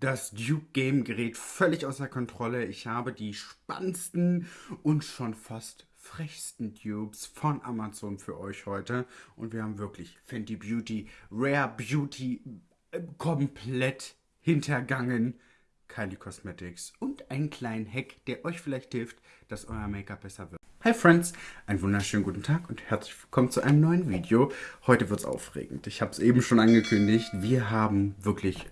Das Duke Game gerät völlig außer Kontrolle. Ich habe die spannendsten und schon fast frechsten Dupes von Amazon für euch heute. Und wir haben wirklich Fenty Beauty, Rare Beauty äh, komplett hintergangen. Kylie Cosmetics und einen kleinen Hack, der euch vielleicht hilft, dass euer Make-up besser wird. Hi Friends, einen wunderschönen guten Tag und herzlich willkommen zu einem neuen Video. Heute wird es aufregend. Ich habe es eben schon angekündigt. Wir haben wirklich,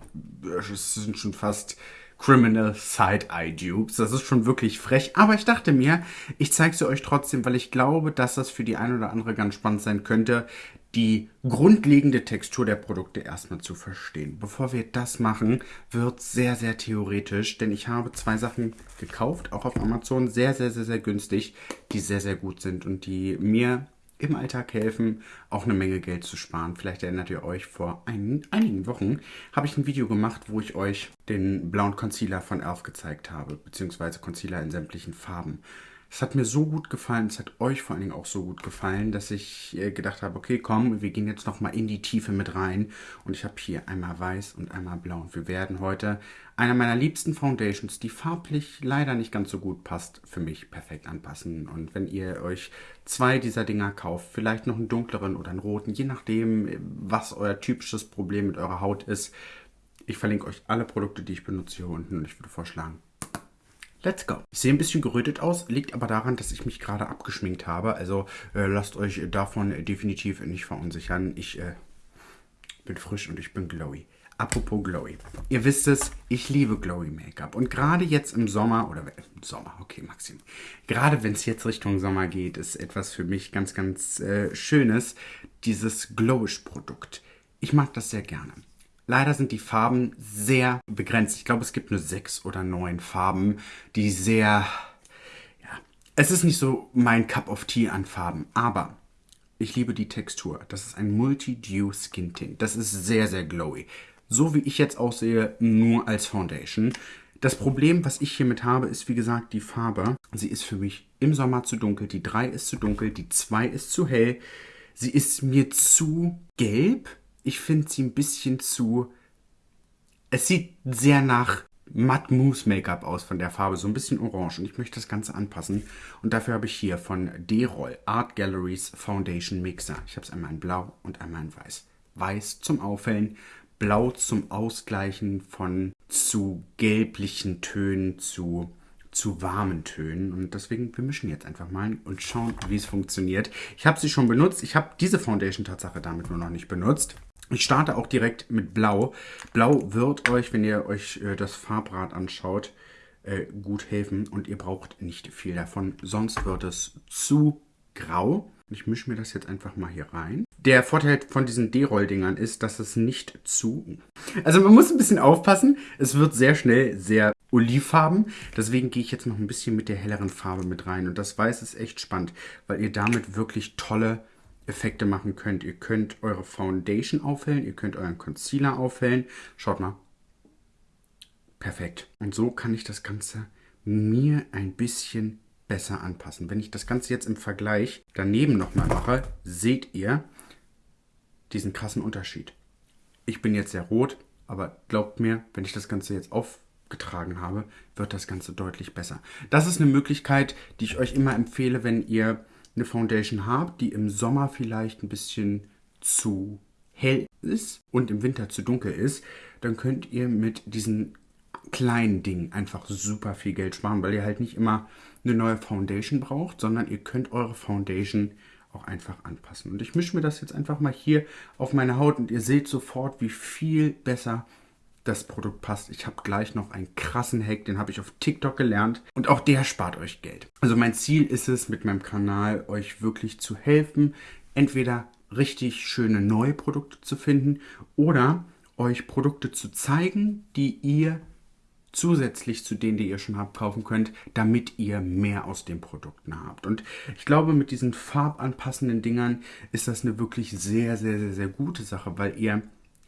es sind schon fast Criminal Side-Eye Dupes. Das ist schon wirklich frech. Aber ich dachte mir, ich zeige sie euch trotzdem, weil ich glaube, dass das für die ein oder andere ganz spannend sein könnte, die grundlegende Textur der Produkte erstmal zu verstehen. Bevor wir das machen, wird sehr, sehr theoretisch, denn ich habe zwei Sachen gekauft, auch auf Amazon, sehr, sehr, sehr, sehr günstig, die sehr, sehr gut sind und die mir im Alltag helfen, auch eine Menge Geld zu sparen. Vielleicht erinnert ihr euch, vor ein, einigen Wochen habe ich ein Video gemacht, wo ich euch den blauen Concealer von Elf gezeigt habe, beziehungsweise Concealer in sämtlichen Farben. Es hat mir so gut gefallen, es hat euch vor allen Dingen auch so gut gefallen, dass ich äh, gedacht habe, okay, komm, wir gehen jetzt nochmal in die Tiefe mit rein. Und ich habe hier einmal weiß und einmal blau. Und wir werden heute einer meiner liebsten Foundations, die farblich leider nicht ganz so gut passt, für mich perfekt anpassen. Und wenn ihr euch zwei dieser Dinger kauft, vielleicht noch einen dunkleren oder einen roten, je nachdem, was euer typisches Problem mit eurer Haut ist, ich verlinke euch alle Produkte, die ich benutze hier unten und ich würde vorschlagen, Let's go. Ich sehe ein bisschen gerötet aus, liegt aber daran, dass ich mich gerade abgeschminkt habe. Also äh, lasst euch davon definitiv nicht verunsichern. Ich äh, bin frisch und ich bin glowy. Apropos glowy. Ihr wisst es, ich liebe glowy Make-up. Und gerade jetzt im Sommer, oder im Sommer, okay, Maxim. Gerade wenn es jetzt Richtung Sommer geht, ist etwas für mich ganz, ganz äh, Schönes. Dieses Glowish-Produkt. Ich mag das sehr gerne. Leider sind die Farben sehr begrenzt. Ich glaube, es gibt nur sechs oder neun Farben, die sehr... Ja, es ist nicht so mein Cup of Tea an Farben, aber ich liebe die Textur. Das ist ein Multi-Dew Skin Tint. Das ist sehr, sehr glowy. So wie ich jetzt aussehe, nur als Foundation. Das Problem, was ich hiermit habe, ist wie gesagt die Farbe. Sie ist für mich im Sommer zu dunkel. Die 3 ist zu dunkel, die 2 ist zu hell. Sie ist mir zu gelb ich finde sie ein bisschen zu. Es sieht sehr nach Matt Mousse Make-up aus von der Farbe, so ein bisschen orange. Und ich möchte das Ganze anpassen. Und dafür habe ich hier von D-Roll Art Galleries Foundation Mixer. Ich habe es einmal in blau und einmal in weiß. Weiß zum Aufhellen, blau zum Ausgleichen von zu gelblichen Tönen zu zu warmen Tönen. Und deswegen, wir mischen jetzt einfach mal und schauen, wie es funktioniert. Ich habe sie schon benutzt. Ich habe diese Foundation Tatsache damit nur noch nicht benutzt. Ich starte auch direkt mit Blau. Blau wird euch, wenn ihr euch äh, das Farbrad anschaut, äh, gut helfen und ihr braucht nicht viel davon, sonst wird es zu grau. Ich mische mir das jetzt einfach mal hier rein. Der Vorteil von diesen D-Roll-Dingern ist, dass es nicht zu... Also man muss ein bisschen aufpassen. Es wird sehr schnell sehr olivfarben. Deswegen gehe ich jetzt noch ein bisschen mit der helleren Farbe mit rein. Und das Weiß ist echt spannend, weil ihr damit wirklich tolle Effekte machen könnt. Ihr könnt eure Foundation aufhellen, ihr könnt euren Concealer aufhellen. Schaut mal. Perfekt. Und so kann ich das Ganze mir ein bisschen besser anpassen. Wenn ich das Ganze jetzt im Vergleich daneben nochmal mache, seht ihr diesen krassen Unterschied. Ich bin jetzt sehr rot, aber glaubt mir, wenn ich das Ganze jetzt aufgetragen habe, wird das Ganze deutlich besser. Das ist eine Möglichkeit, die ich euch immer empfehle, wenn ihr eine Foundation habt, die im Sommer vielleicht ein bisschen zu hell ist und im Winter zu dunkel ist, dann könnt ihr mit diesen kleinen Dingen einfach super viel Geld sparen, weil ihr halt nicht immer eine neue Foundation braucht, sondern ihr könnt eure Foundation auch einfach anpassen. Und ich mische mir das jetzt einfach mal hier auf meine Haut und ihr seht sofort, wie viel besser das Produkt passt. Ich habe gleich noch einen krassen Hack, den habe ich auf TikTok gelernt und auch der spart euch Geld. Also mein Ziel ist es, mit meinem Kanal euch wirklich zu helfen, entweder richtig schöne neue Produkte zu finden oder euch Produkte zu zeigen, die ihr zusätzlich zu denen, die ihr schon habt, kaufen könnt, damit ihr mehr aus den Produkten habt. Und ich glaube, mit diesen farbanpassenden Dingern ist das eine wirklich sehr, sehr, sehr, sehr gute Sache, weil ihr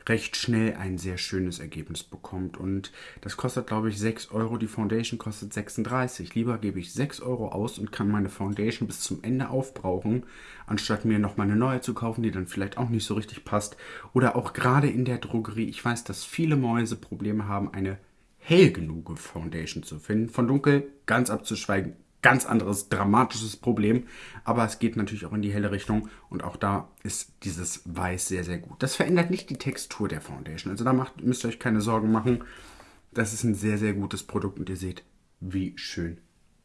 recht schnell ein sehr schönes Ergebnis bekommt. Und das kostet, glaube ich, 6 Euro. Die Foundation kostet 36. Lieber gebe ich 6 Euro aus und kann meine Foundation bis zum Ende aufbrauchen, anstatt mir nochmal eine neue zu kaufen, die dann vielleicht auch nicht so richtig passt. Oder auch gerade in der Drogerie. Ich weiß, dass viele Mäuse Probleme haben, eine hell genug Foundation zu finden. Von dunkel ganz abzuschweigen, ganz anderes dramatisches Problem. Aber es geht natürlich auch in die helle Richtung und auch da ist dieses Weiß sehr, sehr gut. Das verändert nicht die Textur der Foundation. Also da macht, müsst ihr euch keine Sorgen machen. Das ist ein sehr, sehr gutes Produkt und ihr seht, wie schön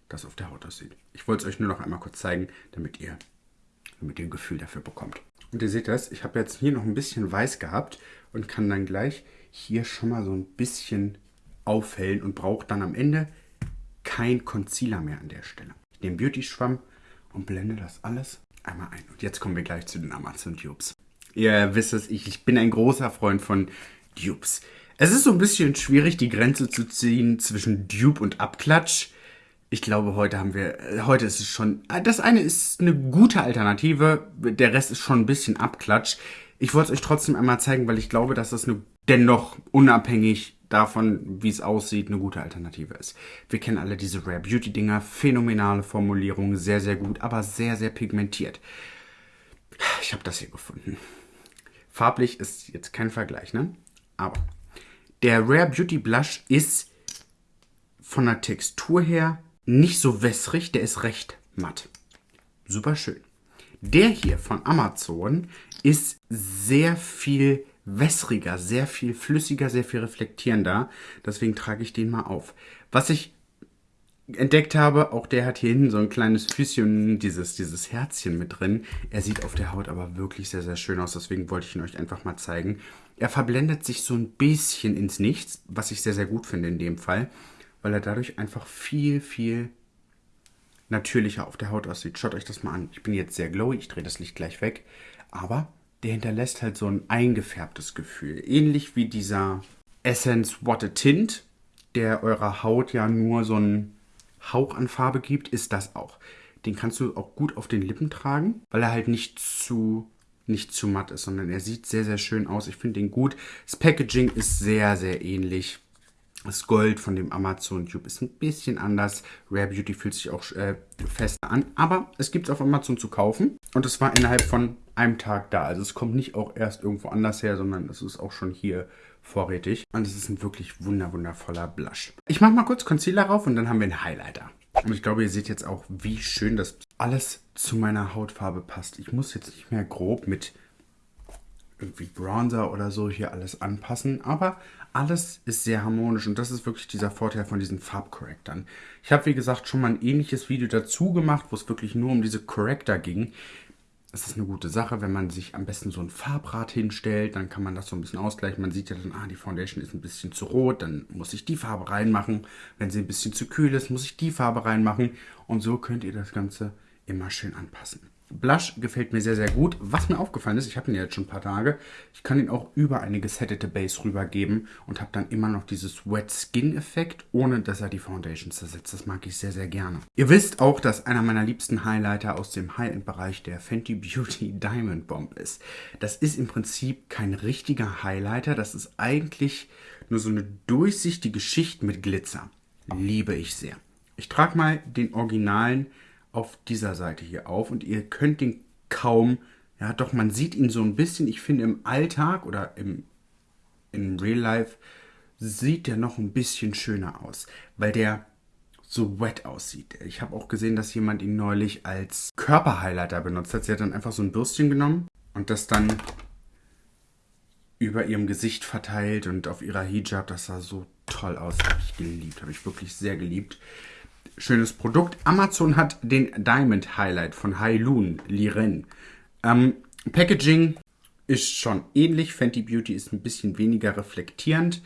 das auf der Haut aussieht. Ich wollte es euch nur noch einmal kurz zeigen, damit ihr, damit ihr ein Gefühl dafür bekommt. Und ihr seht das, ich habe jetzt hier noch ein bisschen weiß gehabt und kann dann gleich hier schon mal so ein bisschen aufhellen und brauche dann am Ende kein Concealer mehr an der Stelle. Ich nehme Beauty-Schwamm und blende das alles einmal ein. Und jetzt kommen wir gleich zu den Amazon Dupes. Ihr wisst es, ich, ich bin ein großer Freund von Dupes. Es ist so ein bisschen schwierig, die Grenze zu ziehen zwischen Dupe und Abklatsch. Ich glaube, heute haben wir, äh, heute ist es schon, äh, das eine ist eine gute Alternative, der Rest ist schon ein bisschen Abklatsch. Ich wollte es euch trotzdem einmal zeigen, weil ich glaube, dass das eine, dennoch unabhängig davon, wie es aussieht, eine gute Alternative ist. Wir kennen alle diese Rare Beauty Dinger, phänomenale Formulierung, sehr, sehr gut, aber sehr, sehr pigmentiert. Ich habe das hier gefunden. Farblich ist jetzt kein Vergleich, ne? Aber der Rare Beauty Blush ist von der Textur her nicht so wässrig, der ist recht matt. Super schön. Der hier von Amazon ist sehr viel wässriger, sehr viel flüssiger, sehr viel reflektierender. Deswegen trage ich den mal auf. Was ich entdeckt habe, auch der hat hier hinten so ein kleines Füßchen, dieses, dieses Herzchen mit drin. Er sieht auf der Haut aber wirklich sehr, sehr schön aus. Deswegen wollte ich ihn euch einfach mal zeigen. Er verblendet sich so ein bisschen ins Nichts, was ich sehr, sehr gut finde in dem Fall weil er dadurch einfach viel, viel natürlicher auf der Haut aussieht. Schaut euch das mal an. Ich bin jetzt sehr glowy, ich drehe das Licht gleich weg, aber der hinterlässt halt so ein eingefärbtes Gefühl. Ähnlich wie dieser Essence Water Tint, der eurer Haut ja nur so einen Hauch an Farbe gibt, ist das auch. Den kannst du auch gut auf den Lippen tragen, weil er halt nicht zu nicht zu matt ist, sondern er sieht sehr, sehr schön aus. Ich finde den gut. Das Packaging ist sehr, sehr ähnlich. Das Gold von dem Amazon Tube ist ein bisschen anders. Rare Beauty fühlt sich auch äh, fester an. Aber es gibt es auf Amazon zu kaufen. Und es war innerhalb von einem Tag da. Also es kommt nicht auch erst irgendwo anders her, sondern es ist auch schon hier vorrätig. Und es ist ein wirklich wunder wundervoller Blush. Ich mache mal kurz Concealer rauf und dann haben wir einen Highlighter. Und ich glaube, ihr seht jetzt auch, wie schön das alles zu meiner Hautfarbe passt. Ich muss jetzt nicht mehr grob mit irgendwie Bronzer oder so hier alles anpassen, aber alles ist sehr harmonisch und das ist wirklich dieser Vorteil von diesen Farbcorrectern. Ich habe, wie gesagt, schon mal ein ähnliches Video dazu gemacht, wo es wirklich nur um diese Corrector ging. Es ist eine gute Sache, wenn man sich am besten so ein Farbrad hinstellt, dann kann man das so ein bisschen ausgleichen. Man sieht ja dann, ah, die Foundation ist ein bisschen zu rot, dann muss ich die Farbe reinmachen. Wenn sie ein bisschen zu kühl ist, muss ich die Farbe reinmachen. Und so könnt ihr das Ganze immer schön anpassen. Blush gefällt mir sehr, sehr gut. Was mir aufgefallen ist, ich habe ihn ja jetzt schon ein paar Tage, ich kann ihn auch über eine gesettete Base rübergeben und habe dann immer noch dieses Wet Skin Effekt, ohne dass er die Foundation zersetzt. Das mag ich sehr, sehr gerne. Ihr wisst auch, dass einer meiner liebsten Highlighter aus dem High-End-Bereich der Fenty Beauty Diamond Bomb ist. Das ist im Prinzip kein richtiger Highlighter, das ist eigentlich nur so eine durchsichtige Schicht mit Glitzer. Liebe ich sehr. Ich trage mal den originalen auf dieser Seite hier auf und ihr könnt den kaum, ja doch, man sieht ihn so ein bisschen, ich finde im Alltag oder im, im Real Life sieht der noch ein bisschen schöner aus, weil der so wet aussieht. Ich habe auch gesehen, dass jemand ihn neulich als Körperhighlighter benutzt hat. Sie hat dann einfach so ein Bürstchen genommen und das dann über ihrem Gesicht verteilt und auf ihrer Hijab. Das sah so toll aus. Habe ich geliebt, habe ich wirklich sehr geliebt schönes Produkt. Amazon hat den Diamond Highlight von Hailun Liren. Ähm, Packaging ist schon ähnlich. Fenty Beauty ist ein bisschen weniger reflektierend.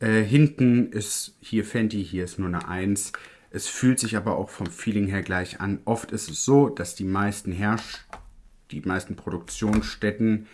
Äh, hinten ist hier Fenty, hier ist nur eine 1. Es fühlt sich aber auch vom Feeling her gleich an. Oft ist es so, dass die meisten Herrsch die meisten Produktionsstätten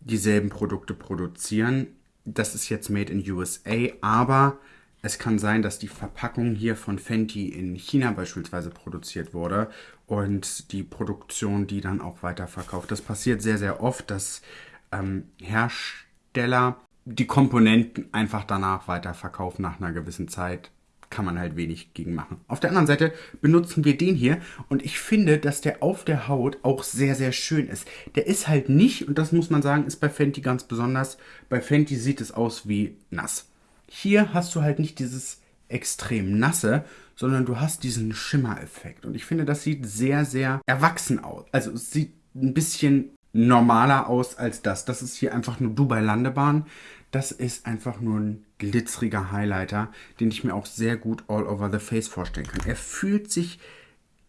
dieselben Produkte produzieren. Das ist jetzt made in USA, aber es kann sein, dass die Verpackung hier von Fenty in China beispielsweise produziert wurde und die Produktion die dann auch weiterverkauft. Das passiert sehr, sehr oft, dass ähm, Hersteller die Komponenten einfach danach weiterverkaufen nach einer gewissen Zeit. Kann man halt wenig gegen machen. Auf der anderen Seite benutzen wir den hier und ich finde, dass der auf der Haut auch sehr, sehr schön ist. Der ist halt nicht, und das muss man sagen, ist bei Fenty ganz besonders, bei Fenty sieht es aus wie nass. Hier hast du halt nicht dieses extrem nasse, sondern du hast diesen Schimmereffekt. Und ich finde, das sieht sehr, sehr erwachsen aus. Also es sieht ein bisschen normaler aus als das. Das ist hier einfach nur Dubai Landebahn. Das ist einfach nur ein glitzeriger Highlighter, den ich mir auch sehr gut all over the face vorstellen kann. Er fühlt sich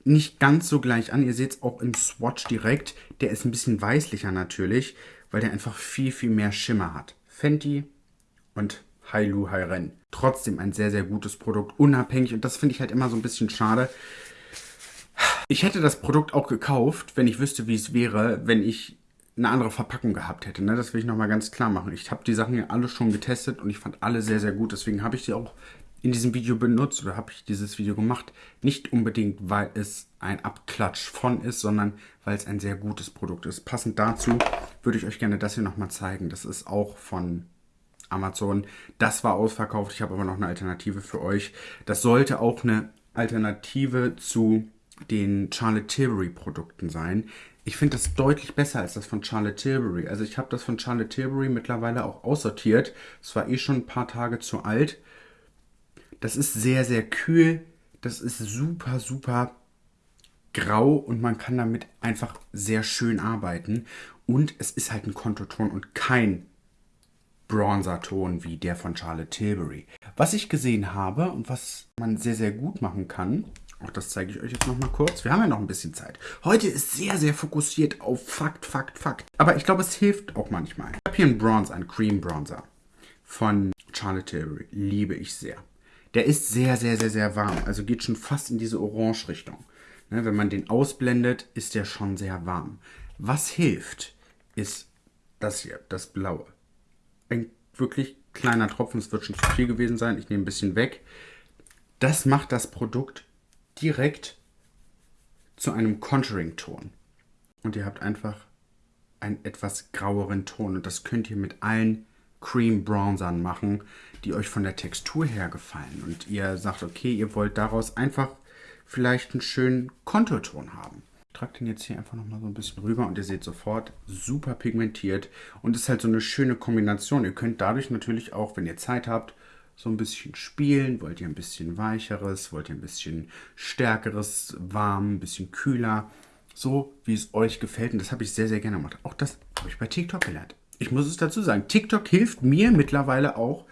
nicht ganz so gleich an. Ihr seht es auch im Swatch direkt. Der ist ein bisschen weißlicher natürlich, weil der einfach viel, viel mehr Schimmer hat. Fenty und Hailu Hairen. Trotzdem ein sehr, sehr gutes Produkt, unabhängig. Und das finde ich halt immer so ein bisschen schade. Ich hätte das Produkt auch gekauft, wenn ich wüsste, wie es wäre, wenn ich eine andere Verpackung gehabt hätte. Ne? Das will ich nochmal ganz klar machen. Ich habe die Sachen ja alle schon getestet und ich fand alle sehr, sehr gut. Deswegen habe ich sie auch in diesem Video benutzt oder habe ich dieses Video gemacht. Nicht unbedingt, weil es ein Abklatsch von ist, sondern weil es ein sehr gutes Produkt ist. Passend dazu würde ich euch gerne das hier nochmal zeigen. Das ist auch von Amazon. Das war ausverkauft. Ich habe aber noch eine Alternative für euch. Das sollte auch eine Alternative zu den Charlotte Tilbury Produkten sein. Ich finde das deutlich besser als das von Charlotte Tilbury. Also ich habe das von Charlotte Tilbury mittlerweile auch aussortiert. Es war eh schon ein paar Tage zu alt. Das ist sehr, sehr kühl. Das ist super, super grau und man kann damit einfach sehr schön arbeiten. Und es ist halt ein Kontoton und kein Bronzer-Ton wie der von Charlotte Tilbury. Was ich gesehen habe und was man sehr, sehr gut machen kann, auch das zeige ich euch jetzt nochmal kurz. Wir haben ja noch ein bisschen Zeit. Heute ist sehr, sehr fokussiert auf Fakt, Fakt, Fakt. Aber ich glaube, es hilft auch manchmal. Ich habe hier einen Bronzer, einen Cream Bronzer von Charlotte Tilbury. Liebe ich sehr. Der ist sehr, sehr, sehr, sehr warm. Also geht schon fast in diese Orange-Richtung. Ne, wenn man den ausblendet, ist der schon sehr warm. Was hilft, ist das hier, das blaue. Ein wirklich kleiner Tropfen, es wird schon zu viel gewesen sein. Ich nehme ein bisschen weg. Das macht das Produkt direkt zu einem Contouring-Ton. Und ihr habt einfach einen etwas graueren Ton. Und das könnt ihr mit allen Cream Bronzern machen, die euch von der Textur her gefallen. Und ihr sagt, okay, ihr wollt daraus einfach vielleicht einen schönen Konturton haben. Trage den jetzt hier einfach nochmal so ein bisschen rüber und ihr seht sofort, super pigmentiert und ist halt so eine schöne Kombination. Ihr könnt dadurch natürlich auch, wenn ihr Zeit habt, so ein bisschen spielen. Wollt ihr ein bisschen weicheres, wollt ihr ein bisschen stärkeres, warm, ein bisschen kühler. So, wie es euch gefällt. Und das habe ich sehr, sehr gerne gemacht. Auch das habe ich bei TikTok gelernt. Ich muss es dazu sagen. TikTok hilft mir mittlerweile auch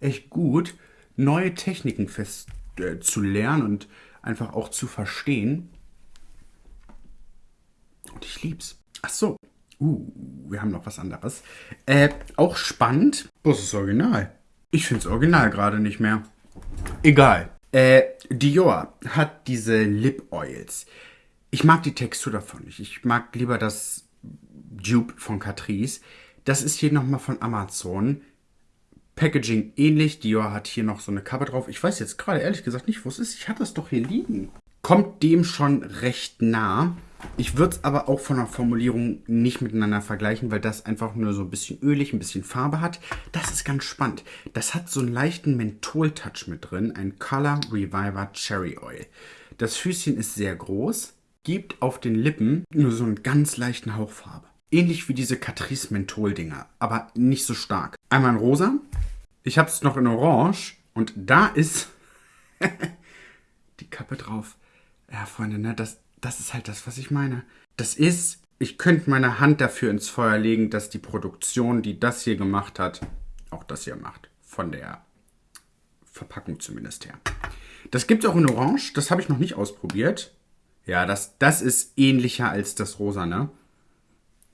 echt gut, neue Techniken fest äh, zu lernen und einfach auch zu verstehen. Und ich lieb's. Ach so. Uh, wir haben noch was anderes. Äh, auch spannend. Was ist das Original? Ich finde das Original gerade nicht mehr. Egal. Äh, Dior hat diese Lip Oils. Ich mag die Textur davon nicht. Ich mag lieber das Dupe von Catrice. Das ist hier nochmal von Amazon. Packaging ähnlich. Dior hat hier noch so eine Cover drauf. Ich weiß jetzt gerade ehrlich gesagt nicht, wo es ist. Ich hatte es doch hier liegen. Kommt dem schon recht nah. Ich würde es aber auch von der Formulierung nicht miteinander vergleichen, weil das einfach nur so ein bisschen ölig, ein bisschen Farbe hat. Das ist ganz spannend. Das hat so einen leichten Menthol-Touch mit drin. Ein Color Reviver Cherry Oil. Das Füßchen ist sehr groß, gibt auf den Lippen nur so einen ganz leichten Hauch Farbe. Ähnlich wie diese Catrice Menthol-Dinger, aber nicht so stark. Einmal in rosa. Ich habe es noch in orange. Und da ist die Kappe drauf. Ja, Freunde, ne, das, das ist halt das, was ich meine. Das ist, ich könnte meine Hand dafür ins Feuer legen, dass die Produktion, die das hier gemacht hat, auch das hier macht. Von der Verpackung zumindest her. Das gibt es auch in Orange. Das habe ich noch nicht ausprobiert. Ja, das, das ist ähnlicher als das Rosa, ne?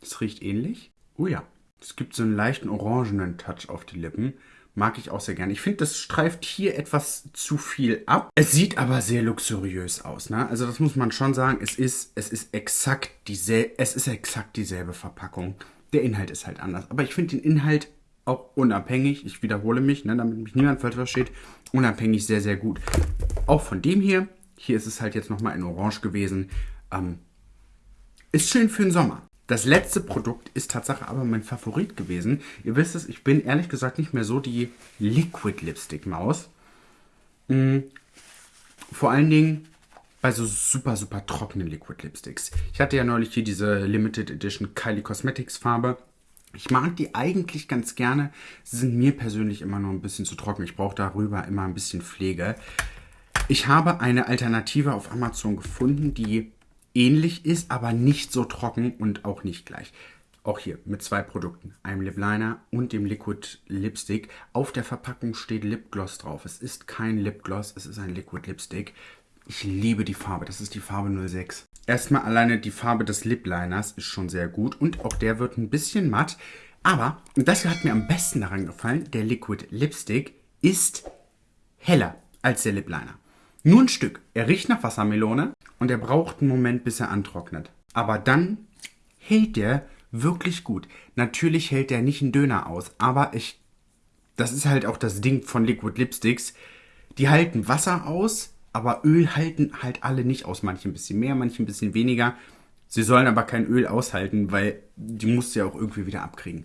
Das riecht ähnlich. Oh ja. Es gibt so einen leichten orangenen Touch auf die Lippen. Mag ich auch sehr gerne. Ich finde, das streift hier etwas zu viel ab. Es sieht aber sehr luxuriös aus. Ne? Also das muss man schon sagen. Es ist, es ist exakt dieselbe, es ist exakt dieselbe Verpackung. Der Inhalt ist halt anders. Aber ich finde den Inhalt auch unabhängig, ich wiederhole mich, ne, damit mich niemand falsch versteht, unabhängig sehr, sehr gut. Auch von dem hier, hier ist es halt jetzt nochmal in Orange gewesen, ähm, ist schön für den Sommer. Das letzte Produkt ist Tatsache aber mein Favorit gewesen. Ihr wisst es, ich bin ehrlich gesagt nicht mehr so die Liquid Lipstick Maus. Mhm. Vor allen Dingen bei so super, super trockenen Liquid Lipsticks. Ich hatte ja neulich hier diese Limited Edition Kylie Cosmetics Farbe. Ich mag die eigentlich ganz gerne. Sie sind mir persönlich immer noch ein bisschen zu trocken. Ich brauche darüber immer ein bisschen Pflege. Ich habe eine Alternative auf Amazon gefunden, die ähnlich ist, aber nicht so trocken und auch nicht gleich. Auch hier mit zwei Produkten, einem Lip Liner und dem Liquid Lipstick. Auf der Verpackung steht Lipgloss drauf. Es ist kein Lipgloss, es ist ein Liquid Lipstick. Ich liebe die Farbe, das ist die Farbe 06. Erstmal alleine die Farbe des Lip Liners ist schon sehr gut und auch der wird ein bisschen matt. Aber, das hat mir am besten daran gefallen, der Liquid Lipstick ist heller als der Lip Liner. Nur ein Stück. Er riecht nach Wassermelone und er braucht einen Moment, bis er antrocknet. Aber dann hält der wirklich gut. Natürlich hält der nicht einen Döner aus, aber ich. Das ist halt auch das Ding von Liquid Lipsticks. Die halten Wasser aus, aber Öl halten halt alle nicht aus. Manche ein bisschen mehr, manche ein bisschen weniger. Sie sollen aber kein Öl aushalten, weil die musst du ja auch irgendwie wieder abkriegen.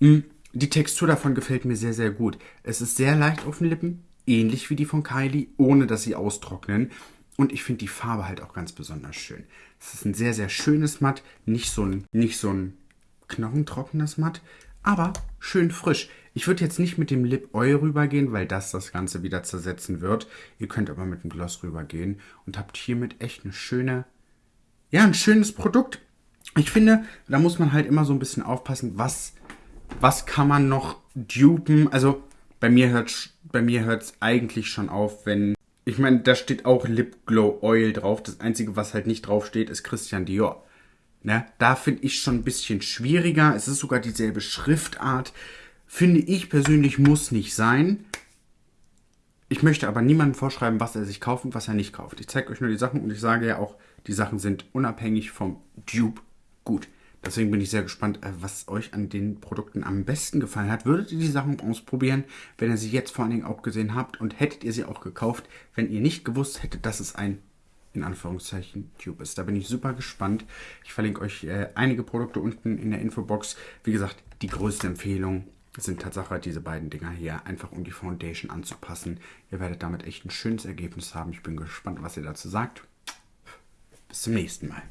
Hm, die Textur davon gefällt mir sehr, sehr gut. Es ist sehr leicht auf den Lippen, ähnlich wie die von Kylie, ohne dass sie austrocknen. Und ich finde die Farbe halt auch ganz besonders schön. Es ist ein sehr, sehr schönes Matt, nicht so ein, nicht so ein knochentrockenes Matt, aber schön frisch. Ich würde jetzt nicht mit dem Lip Oil rübergehen, weil das das Ganze wieder zersetzen wird. Ihr könnt aber mit dem Gloss rübergehen und habt hiermit echt eine schöne, ja, ein schönes Produkt. Ich finde, da muss man halt immer so ein bisschen aufpassen, was, was kann man noch dupen. Also bei mir hört bei mir hört es eigentlich schon auf, wenn ich meine, da steht auch Lip Glow Oil drauf. Das einzige, was halt nicht drauf steht, ist Christian Dior. Ne? Da finde ich schon ein bisschen schwieriger. Es ist sogar dieselbe Schriftart. Finde ich persönlich muss nicht sein. Ich möchte aber niemandem vorschreiben, was er sich kauft und was er nicht kauft. Ich zeige euch nur die Sachen und ich sage ja auch, die Sachen sind unabhängig vom Dupe gut. Deswegen bin ich sehr gespannt, äh, was euch an den Produkten am besten gefallen hat. Würdet ihr die Sachen ausprobieren, wenn ihr sie jetzt vor allen Dingen auch gesehen habt und hättet ihr sie auch gekauft, wenn ihr nicht gewusst hättet, dass es ein in Anführungszeichen Tube ist. Da bin ich super gespannt. Ich verlinke euch äh, einige Produkte unten in der Infobox. Wie gesagt, die größte Empfehlung sind Tatsache diese beiden Dinger hier, einfach um die Foundation anzupassen. Ihr werdet damit echt ein schönes Ergebnis haben. Ich bin gespannt, was ihr dazu sagt. Bis zum nächsten Mal.